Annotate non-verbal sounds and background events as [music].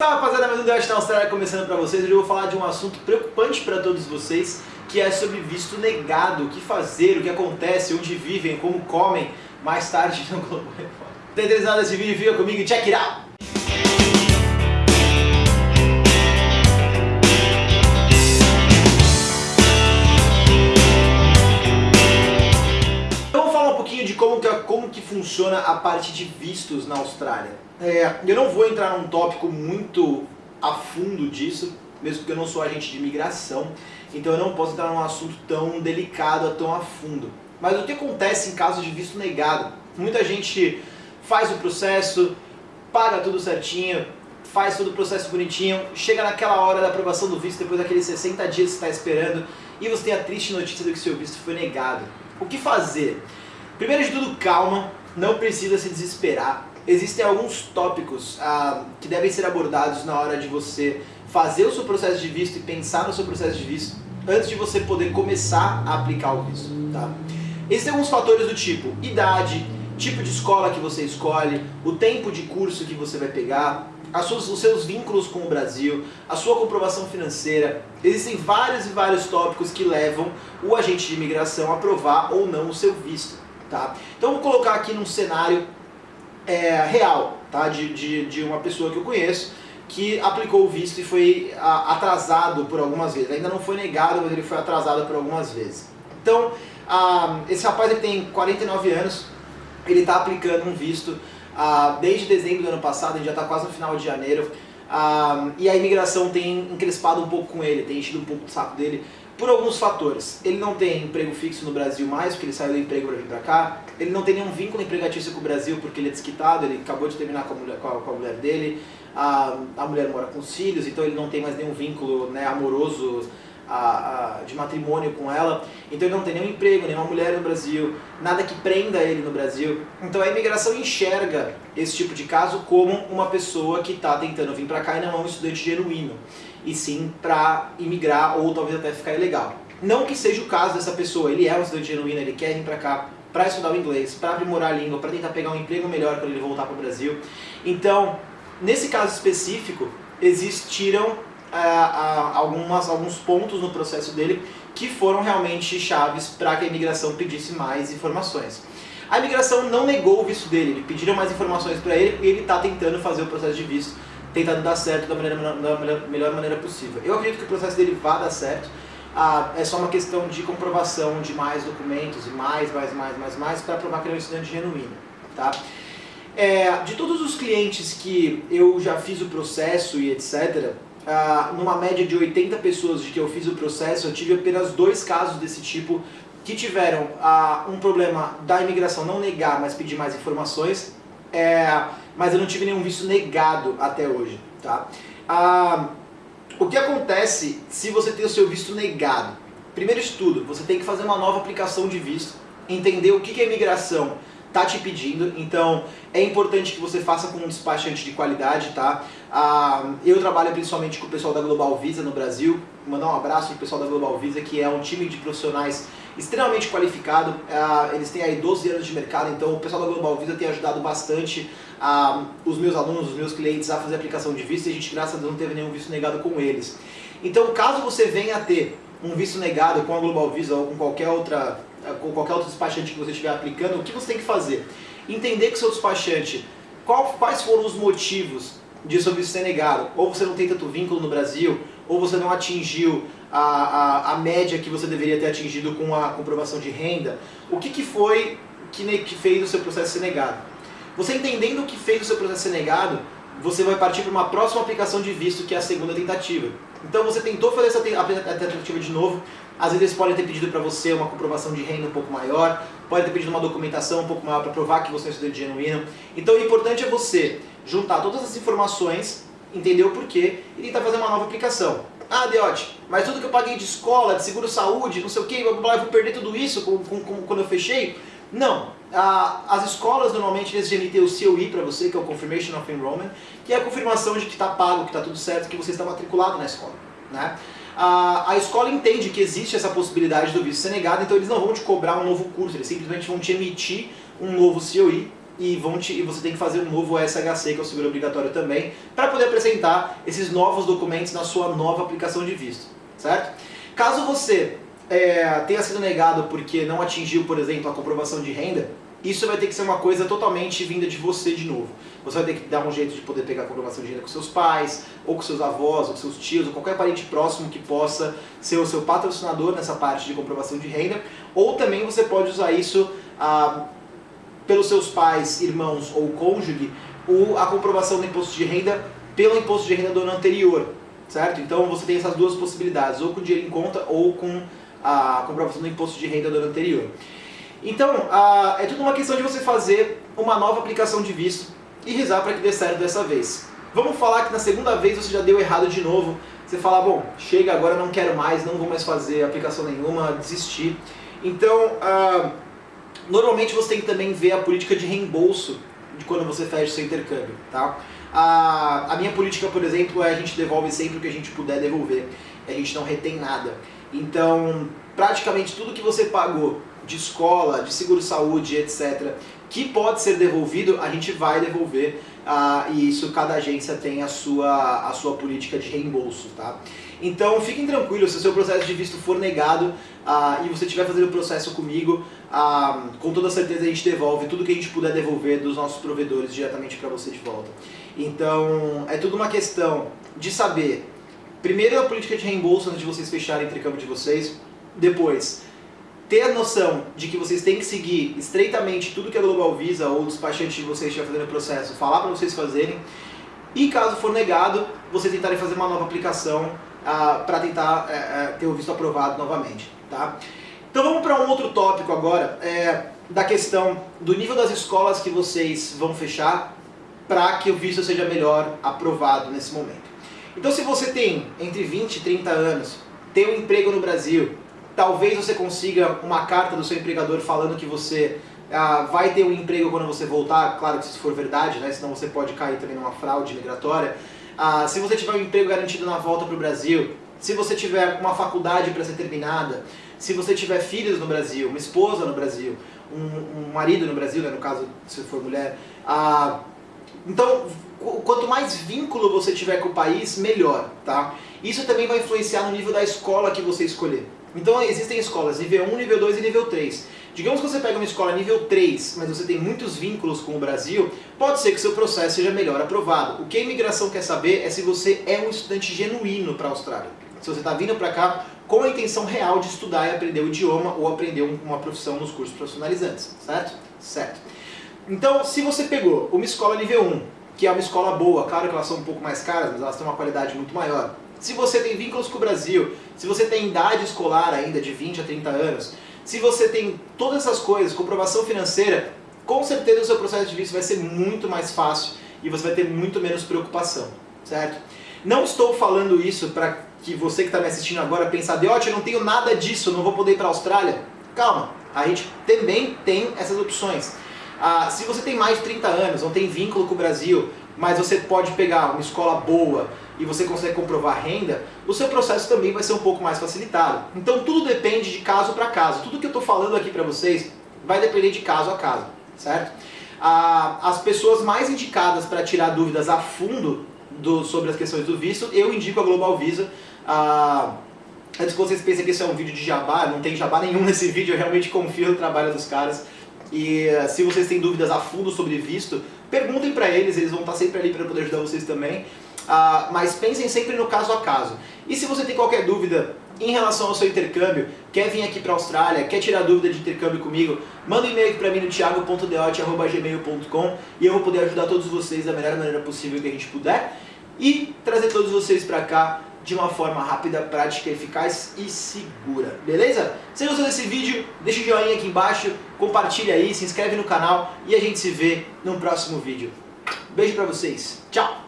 Fala rapaziada, um Debate na Austrália começando pra vocês. Hoje eu vou falar de um assunto preocupante para todos vocês, que é sobre visto negado, o que fazer, o que acontece, onde vivem, como comem, mais tarde [laughs] no Globo Repórter. Tá interessado nesse vídeo? Fica comigo e check it out! Então vamos falar um pouquinho de como que, como que funciona a parte de vistos na Austrália. É, eu não vou entrar num tópico muito a fundo disso, mesmo porque eu não sou agente de imigração, então eu não posso entrar num assunto tão delicado, tão a fundo. Mas o que acontece em caso de visto negado? Muita gente faz o processo, paga tudo certinho, faz todo o processo bonitinho, chega naquela hora da aprovação do visto, depois daqueles 60 dias que está esperando, e você tem a triste notícia de que seu visto foi negado. O que fazer? Primeiro de tudo, calma, não precisa se desesperar. Existem alguns tópicos ah, que devem ser abordados na hora de você fazer o seu processo de visto e pensar no seu processo de visto antes de você poder começar a aplicar o visto. Tá? Existem alguns fatores do tipo idade, tipo de escola que você escolhe, o tempo de curso que você vai pegar, suas, os seus vínculos com o Brasil, a sua comprovação financeira. Existem vários e vários tópicos que levam o agente de imigração a aprovar ou não o seu visto. Tá? Então vou colocar aqui num cenário é, real, tá? De, de, de uma pessoa que eu conheço que aplicou o visto e foi atrasado por algumas vezes. Ainda não foi negado, mas ele foi atrasado por algumas vezes. Então, a, esse rapaz ele tem 49 anos, ele está aplicando um visto a, desde dezembro do ano passado, gente já está quase no final de janeiro, a, e a imigração tem encrespado um pouco com ele, tem enchido um pouco o saco dele, por alguns fatores. Ele não tem emprego fixo no Brasil mais, porque ele saiu do emprego para vir para cá. Ele não tem nenhum vínculo empregatício com o Brasil, porque ele é desquitado, ele acabou de terminar com a mulher, com a, com a mulher dele. A, a mulher mora com os filhos, então ele não tem mais nenhum vínculo né, amoroso a, a, de matrimônio com ela. Então ele não tem nenhum emprego, nenhuma mulher no Brasil, nada que prenda ele no Brasil. Então a imigração enxerga esse tipo de caso como uma pessoa que está tentando vir para cá e não é um estudante genuíno e sim para imigrar ou talvez até ficar ilegal. Não que seja o caso dessa pessoa, ele é um estudante genuíno, ele quer vir para cá para estudar o inglês, para aprimorar a língua, para tentar pegar um emprego melhor quando ele voltar para o Brasil. Então, nesse caso específico, existiram ah, algumas, alguns pontos no processo dele que foram realmente chaves para que a imigração pedisse mais informações. A imigração não negou o visto dele, pediram mais informações para ele e ele está tentando fazer o processo de visto tentando dar certo da, maneira, da melhor maneira possível. Eu acredito que o processo dele vá dar certo, ah, é só uma questão de comprovação de mais documentos e mais, mais, mais, mais, mais, para provar que ele é um estudante genuíno. Tá? É, de todos os clientes que eu já fiz o processo e etc., ah, numa média de 80 pessoas de que eu fiz o processo, eu tive apenas dois casos desse tipo que tiveram ah, um problema da imigração não negar, mas pedir mais informações, é, mas eu não tive nenhum visto negado até hoje. Tá? Ah, o que acontece se você tem o seu visto negado? Primeiro estudo, você tem que fazer uma nova aplicação de visto, entender o que, a imigração está te pedindo, então é importante que você faça com um despachante de qualidade, tá? Ah, eu trabalho principalmente com o pessoal da Global Visa no Brasil, mandar um abraço pro pessoal da Global Visa, que é um time de profissionais extremamente qualificado, ah, eles têm aí 12 anos de mercado, então o pessoal da Global Visa tem ajudado bastante ah, os meus alunos, os meus clientes a fazer aplicação de visto e a gente, graças a Deus, não teve nenhum visto negado com eles. Então, caso você venha a ter um visto negado com a Global Visa ou com qualquer outra com qualquer outro despachante que você estiver aplicando, o que você tem que fazer? Entender que seu despachante, qual, quais foram os motivos de seu visto ser negado. Ou você não tem tanto vínculo no Brasil, ou você não atingiu a, a, a média que você deveria ter atingido com a comprovação de renda. O que, que foi que, que fez o seu processo ser negado? Você entendendo o que fez o seu processo ser negado, você vai partir para uma próxima aplicação de visto, que é a segunda tentativa. Então você tentou fazer essa tentativa de novo, às vezes eles podem ter pedido para você uma comprovação de renda um pouco maior, podem ter pedido uma documentação um pouco maior para provar que você é um estudante genuíno. Então o importante é você juntar todas as informações, entender o porquê e tentar fazer uma nova aplicação. Ah, Deote, mas tudo que eu paguei de escola, de seguro-saúde, não sei o que, eu vou perder tudo isso com, com, com, quando eu fechei? Não. Ah, as escolas normalmente eles emitem o COE para você, que é o Confirmation of Enrollment, que é a confirmação de que está pago, que está tudo certo, que você está matriculado na escola. Né? a, a escola entende que existe essa possibilidade do visto ser negado, então eles não vão te cobrar um novo curso, eles simplesmente vão te emitir um novo COI e, vão te, e você tem que fazer um novo SHC, que é o seguro obrigatório também, para poder apresentar esses novos documentos na sua nova aplicação de visto, certo? Caso você é, tenha sido negado porque não atingiu, por exemplo, a comprovação de renda, isso vai ter que ser uma coisa totalmente vinda de você de novo. Você vai ter que dar um jeito de poder pegar a comprovação de renda com seus pais, ou com seus avós, ou com seus tios, ou qualquer parente próximo que possa ser o seu patrocinador nessa parte de comprovação de renda, ou também você pode usar isso ah, pelos seus pais, irmãos ou cônjuge, ou a comprovação do imposto de renda pelo imposto de renda do ano anterior, certo? Então você tem essas duas possibilidades, ou com dinheiro em conta, ou com a comprovação do imposto de renda do ano anterior. Então, a, é tudo uma questão de você fazer uma nova aplicação de visto e rezar para que dê certo dessa vez. Vamos falar que na segunda vez você já deu errado de novo, você fala, bom, chega agora, não quero mais, não vou mais fazer aplicação nenhuma, desistir. Então, normalmente você tem que também ver a política de reembolso de quando você fecha seu intercâmbio, tá? A, a minha política, por exemplo, é a gente devolve sempre o que a gente puder devolver, a gente não retém nada. Então, praticamente tudo que você pagou de escola, de seguro-saúde, etc., que pode ser devolvido, a gente vai devolver, ah, e isso cada agência tem a sua, a sua política de reembolso, tá? Então fiquem tranquilos, se o seu processo de visto for negado ah, e você estiver fazendo o processo comigo, ah, com toda certeza a gente devolve tudo que a gente puder devolver dos nossos provedores diretamente para você de volta. Então é tudo uma questão de saber, primeiro a política de reembolso antes de vocês fecharem o intercâmbio de vocês, depois ter a noção de que vocês têm que seguir estreitamente tudo que a Global Visa ou o despachante de vocês estiver fazendo o processo, falar para vocês fazerem, e caso for negado, vocês tentarem fazer uma nova aplicação ah, para tentar é, é, ter o visto aprovado novamente. Tá? Então vamos para um outro tópico agora, é, da questão do nível das escolas que vocês vão fechar para que o visto seja melhor aprovado nesse momento. Então se você tem entre 20 e 30 anos, tem um emprego no Brasil, Talvez você consiga uma carta do seu empregador falando que você ah, vai ter um emprego quando você voltar, claro que se isso for verdade, né? senão você pode cair também numa fraude migratória. Ah, se você tiver um emprego garantido na volta para o Brasil, se você tiver uma faculdade para ser terminada, se você tiver filhos no Brasil, uma esposa no Brasil, um, um marido no Brasil, né, no caso se for mulher, ah, então quanto mais vínculo você tiver com o país, melhor, tá? Isso também vai influenciar no nível da escola que você escolher. Então existem escolas nível 1, nível 2 e nível 3. Digamos que você pega uma escola nível 3, mas você tem muitos vínculos com o Brasil, pode ser que seu processo seja melhor aprovado. O que a imigração quer saber é se você é um estudante genuíno para a Austrália. Se você está vindo para cá com a intenção real de estudar e aprender o idioma ou aprender uma profissão nos cursos profissionalizantes, certo? Certo. Então, se você pegou uma escola nível 1, que é uma escola boa, claro que elas são um pouco mais caras, mas elas têm uma qualidade muito maior, se você tem vínculos com o Brasil, se você tem idade escolar ainda de 20 a 30 anos, se você tem todas essas coisas, comprovação financeira, com certeza o seu processo de visto vai ser muito mais fácil e você vai ter muito menos preocupação, certo? Não estou falando isso para que você que está me assistindo agora pense, Deote, eu não tenho nada disso, não vou poder ir para a Austrália. Calma, a gente também tem essas opções. Ah, se você tem mais de 30 anos, não tem vínculo com o Brasil, mas você pode pegar uma escola boa e você consegue comprovar renda, o seu processo também vai ser um pouco mais facilitado. Então tudo depende de caso para caso. Tudo que eu estou falando aqui para vocês vai depender de caso a caso, certo? Ah, as pessoas mais indicadas para tirar dúvidas a fundo do, sobre as questões do visto, eu indico a Global Visa. Ah, antes que vocês pensem que esse é um vídeo de jabá, não tem jabá nenhum [laughs] nesse vídeo, eu realmente confio no trabalho dos caras. E uh, se vocês têm dúvidas a fundo sobre visto, perguntem para eles, eles vão estar sempre ali para poder ajudar vocês também. Uh, mas pensem sempre no caso a caso. E se você tem qualquer dúvida em relação ao seu intercâmbio, quer vir aqui para a Austrália, quer tirar dúvida de intercâmbio comigo, manda um e-mail aqui para mim no thiago.deote.gmail.com e eu vou poder ajudar todos vocês da melhor maneira possível que a gente puder e trazer todos vocês para cá de uma forma rápida, prática, eficaz e segura, beleza? Se gostou desse vídeo, deixa o joinha aqui embaixo, compartilha aí, se inscreve no canal e a gente se vê no próximo vídeo. Beijo pra vocês, tchau!